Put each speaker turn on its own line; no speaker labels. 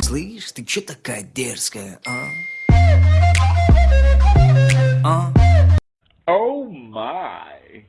Слышь, ты чё такая дерзкая, а? А?
Oh my.